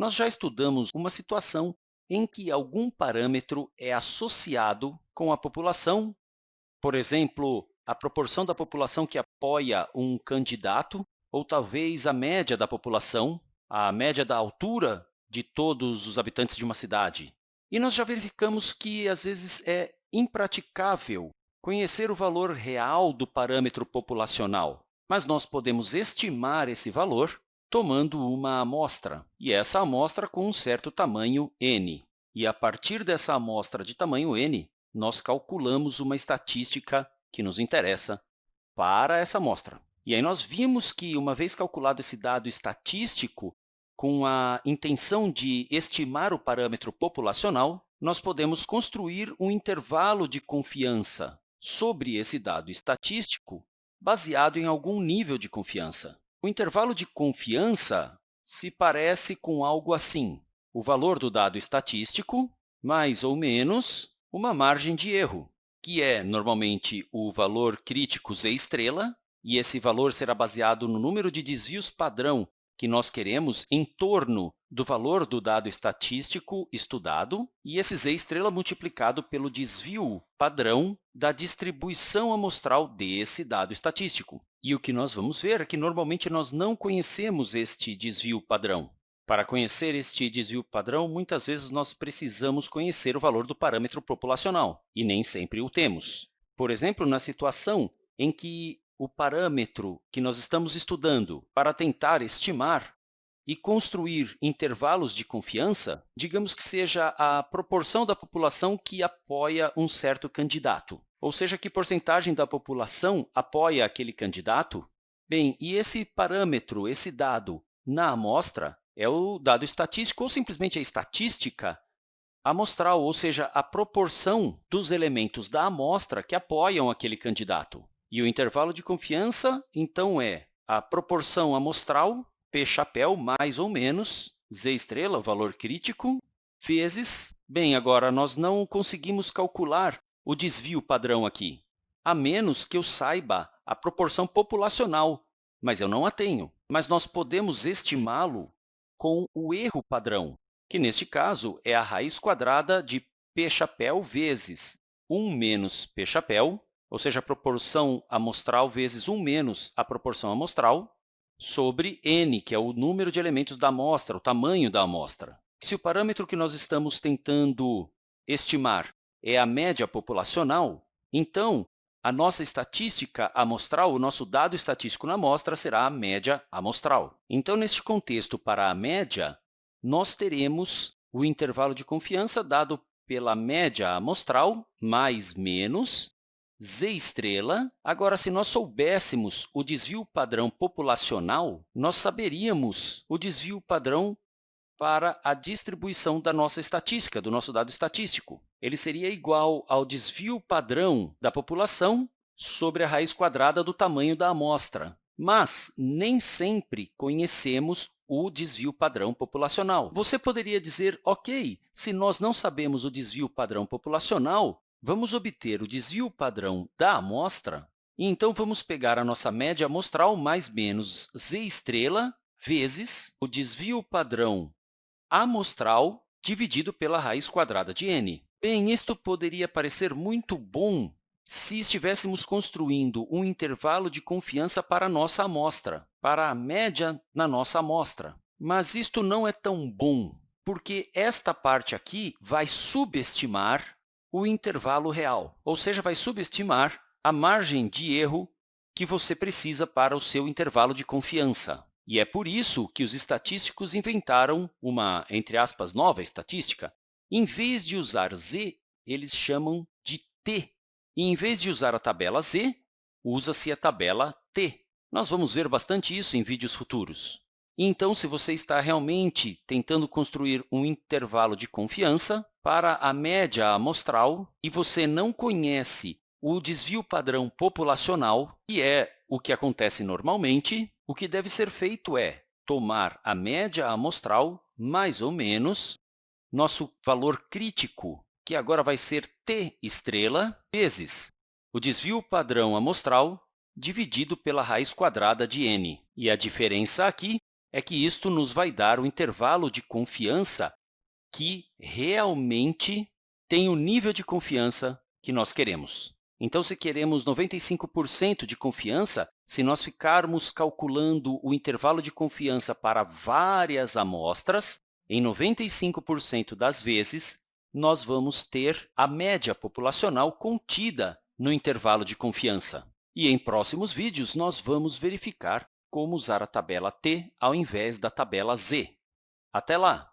nós já estudamos uma situação em que algum parâmetro é associado com a população, por exemplo, a proporção da população que apoia um candidato, ou talvez a média da população, a média da altura de todos os habitantes de uma cidade. E nós já verificamos que, às vezes, é impraticável conhecer o valor real do parâmetro populacional, mas nós podemos estimar esse valor tomando uma amostra, e essa amostra com um certo tamanho n. E, a partir dessa amostra de tamanho n, nós calculamos uma estatística que nos interessa para essa amostra. E aí nós vimos que, uma vez calculado esse dado estatístico, com a intenção de estimar o parâmetro populacional, nós podemos construir um intervalo de confiança sobre esse dado estatístico baseado em algum nível de confiança. O intervalo de confiança se parece com algo assim. O valor do dado estatístico mais ou menos uma margem de erro, que é, normalmente, o valor crítico z estrela, e esse valor será baseado no número de desvios padrão que nós queremos em torno do valor do dado estatístico estudado, e esse z estrela multiplicado pelo desvio padrão da distribuição amostral desse dado estatístico. E o que nós vamos ver é que, normalmente, nós não conhecemos este desvio padrão. Para conhecer este desvio padrão, muitas vezes nós precisamos conhecer o valor do parâmetro populacional, e nem sempre o temos. Por exemplo, na situação em que o parâmetro que nós estamos estudando para tentar estimar e construir intervalos de confiança, digamos que seja a proporção da população que apoia um certo candidato, ou seja, que porcentagem da população apoia aquele candidato. Bem, e esse parâmetro, esse dado na amostra, é o dado estatístico ou simplesmente a estatística amostral, ou seja, a proporção dos elementos da amostra que apoiam aquele candidato. E o intervalo de confiança, então, é a proporção amostral, p chapéu, mais ou menos, z estrela, valor crítico, vezes... Bem, agora, nós não conseguimos calcular o desvio padrão aqui, a menos que eu saiba a proporção populacional, mas eu não a tenho. Mas nós podemos estimá-lo com o erro padrão, que, neste caso, é a raiz quadrada de p chapéu vezes 1 menos p chapéu ou seja, a proporção amostral vezes 1 menos a proporção amostral, sobre n, que é o número de elementos da amostra, o tamanho da amostra. Se o parâmetro que nós estamos tentando estimar é a média populacional, então, a nossa estatística amostral, o nosso dado estatístico na amostra, será a média amostral. Então, neste contexto, para a média, nós teremos o intervalo de confiança dado pela média amostral mais menos z estrela. Agora, se nós soubéssemos o desvio padrão populacional, nós saberíamos o desvio padrão para a distribuição da nossa estatística, do nosso dado estatístico. Ele seria igual ao desvio padrão da população sobre a raiz quadrada do tamanho da amostra. Mas nem sempre conhecemos o desvio padrão populacional. Você poderia dizer, ok, se nós não sabemos o desvio padrão populacional, Vamos obter o desvio padrão da amostra, então vamos pegar a nossa média amostral mais menos z estrela vezes o desvio padrão amostral dividido pela raiz quadrada de n. Bem, isto poderia parecer muito bom se estivéssemos construindo um intervalo de confiança para a nossa amostra, para a média na nossa amostra. Mas isto não é tão bom, porque esta parte aqui vai subestimar o intervalo real, ou seja, vai subestimar a margem de erro que você precisa para o seu intervalo de confiança. E é por isso que os estatísticos inventaram uma, entre aspas, nova estatística. Em vez de usar z, eles chamam de t. E, em vez de usar a tabela z, usa-se a tabela t. Nós vamos ver bastante isso em vídeos futuros. Então, se você está realmente tentando construir um intervalo de confiança, para a média amostral e você não conhece o desvio padrão populacional, que é o que acontece normalmente, o que deve ser feito é tomar a média amostral mais ou menos nosso valor crítico, que agora vai ser t estrela, vezes o desvio padrão amostral dividido pela raiz quadrada de n. E a diferença aqui é que isto nos vai dar o intervalo de confiança que realmente tem o nível de confiança que nós queremos. Então, se queremos 95% de confiança, se nós ficarmos calculando o intervalo de confiança para várias amostras, em 95% das vezes, nós vamos ter a média populacional contida no intervalo de confiança. E em próximos vídeos, nós vamos verificar como usar a tabela T ao invés da tabela Z. Até lá!